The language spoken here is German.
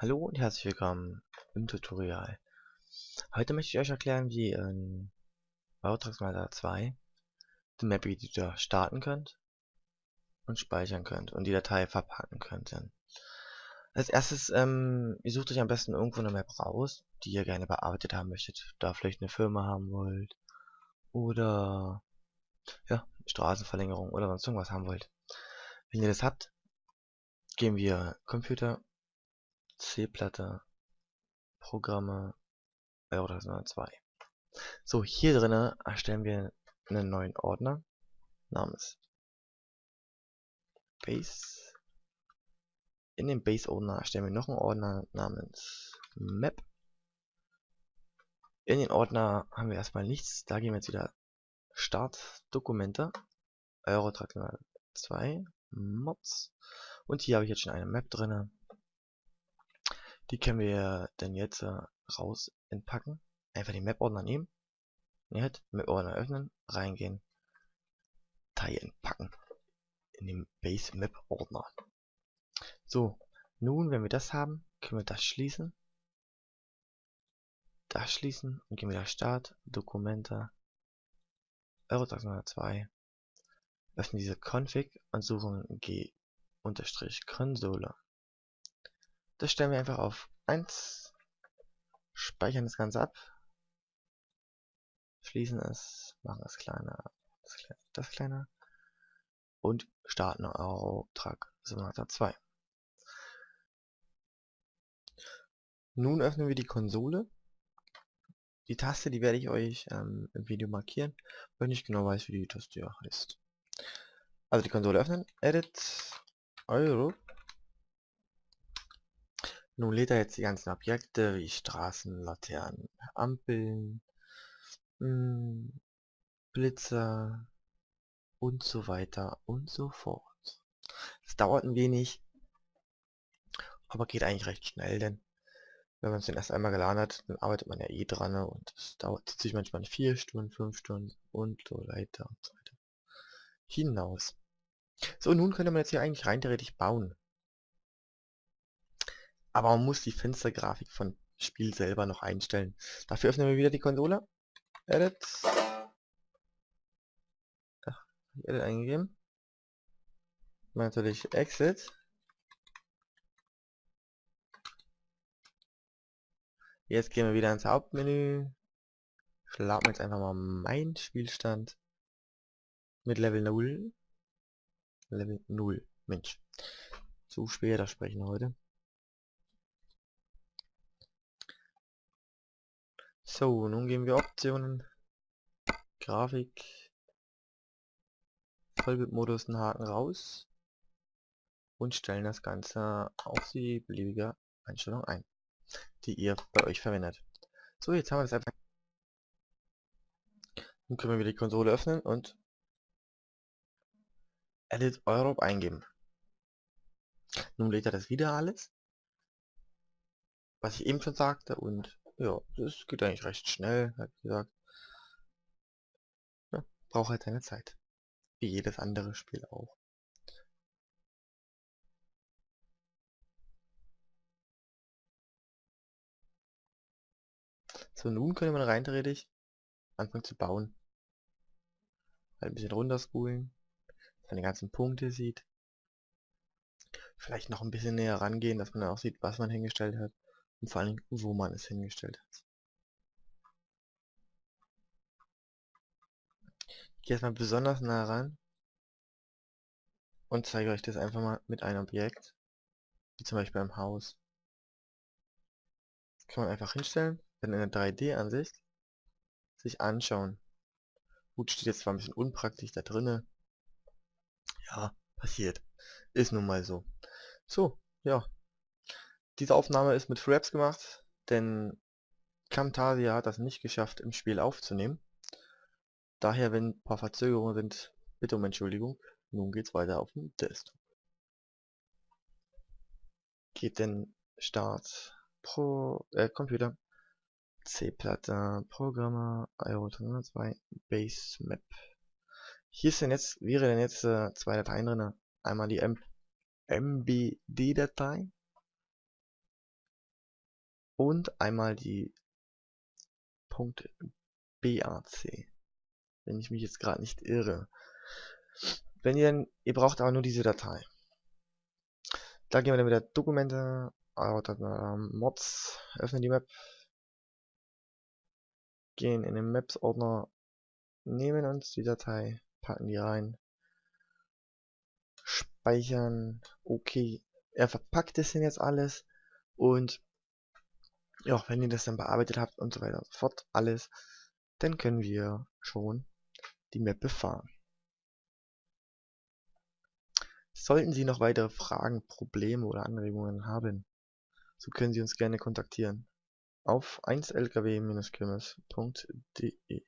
Hallo und herzlich willkommen im Tutorial. Heute möchte ich euch erklären, wie in Bautragsmaler 2 den Map Editor starten könnt und speichern könnt und die Datei verpacken könnt. Als erstes, ähm, ihr sucht euch am besten irgendwo eine Map raus, die ihr gerne bearbeitet haben möchtet. Da vielleicht eine Firma haben wollt oder ja, Straßenverlängerung oder sonst irgendwas haben wollt. Wenn ihr das habt, gehen wir Computer C-Platte, Programme, Euro 2. So, hier drinnen erstellen wir einen neuen Ordner namens Base. In dem Base-Ordner erstellen wir noch einen Ordner namens Map. In den Ordner haben wir erstmal nichts. Da gehen wir jetzt wieder Start, Dokumente, Eurotrack 2, Mods. Und hier habe ich jetzt schon eine Map drinne. Die können wir dann jetzt äh, raus entpacken. Einfach den Map-Ordner nehmen. Halt, Map-Ordner öffnen, reingehen, Datei entpacken. In den Base Map-Ordner. So, nun, wenn wir das haben, können wir das schließen. Das schließen und gehen wieder Start, Dokumente, Eurotax 2. Öffnen diese Config und suchen G-Konsole. Das stellen wir einfach auf 1. Speichern das Ganze ab. Schließen es, machen es kleiner, das kleiner, das kleiner. Und starten Auftrag Simulator 2. Nun öffnen wir die Konsole. Die Taste, die werde ich euch ähm, im Video markieren, weil ich genau weiß, wie die Taste heißt. Also die Konsole öffnen, Edit, Euro, nun lädt er jetzt die ganzen Objekte wie Straßen, Laternen, Ampeln, hm, Blitzer und so weiter und so fort. Es dauert ein wenig, aber geht eigentlich recht schnell, denn wenn man es den erst einmal geladen hat, dann arbeitet man ja eh dran ne? und es dauert sich manchmal vier Stunden, fünf Stunden und so weiter und so weiter hinaus. So, nun könnte man jetzt hier eigentlich rein theoretisch bauen. Aber man muss die Fenstergrafik von Spiel selber noch einstellen. Dafür öffnen wir wieder die Konsole. Edit. Ach, Edit eingegeben. Natürlich Exit. Jetzt gehen wir wieder ins Hauptmenü. Schlagen jetzt einfach mal mein Spielstand mit Level 0. Level 0. Mensch. Zu schwer das Sprechen heute. So, nun gehen wir Optionen, Grafik, Vollbildmodus einen Haken raus und stellen das Ganze auf die beliebige Einstellung ein, die ihr bei euch verwendet. So, jetzt haben wir das einfach. Nun können wir wieder die Konsole öffnen und Edit Europe eingeben. Nun lädt er das wieder alles, was ich eben schon sagte und ja, das geht eigentlich recht schnell, hat gesagt. Ja, braucht halt seine Zeit. Wie jedes andere Spiel auch. So, nun könnte man rein theoretisch anfangen zu bauen. Halt ein bisschen runterspulen, dass man ganzen Punkte sieht. Vielleicht noch ein bisschen näher rangehen, dass man auch sieht, was man hingestellt hat und vor allem, wo man es hingestellt hat. Ich gehe jetzt mal besonders nah ran und zeige euch das einfach mal mit einem Objekt, wie zum Beispiel beim Haus. Das kann man einfach hinstellen, dann in der 3D-Ansicht sich anschauen. Gut, steht jetzt zwar ein bisschen unpraktisch da drinne. Ja, passiert. Ist nun mal so. So, ja, diese Aufnahme ist mit Fraps gemacht, denn Camtasia hat das nicht geschafft im Spiel aufzunehmen. Daher, wenn ein paar Verzögerungen sind, bitte um Entschuldigung. Nun geht's weiter auf dem Desktop. Geht denn Start, Pro, äh, Computer, C-Platte, Programme, IO 2, Base Map. Hier ist denn jetzt, wäre denn jetzt äh, zwei Dateien drin. Einmal die MBD-Datei und einmal die Punkt BAC. Wenn ich mich jetzt gerade nicht irre. Wenn ihr denn, ihr braucht aber nur diese Datei. Da gehen wir dann wieder Dokumente, Mods, öffnen die Map, gehen in den Maps Ordner, nehmen uns die Datei, packen die rein, speichern, okay, er verpackt es denn jetzt alles und ja, wenn ihr das dann bearbeitet habt und so weiter und so fort, alles, dann können wir schon die Map befahren. Sollten Sie noch weitere Fragen, Probleme oder Anregungen haben, so können Sie uns gerne kontaktieren auf 1lkw-kirmes.de